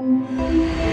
Música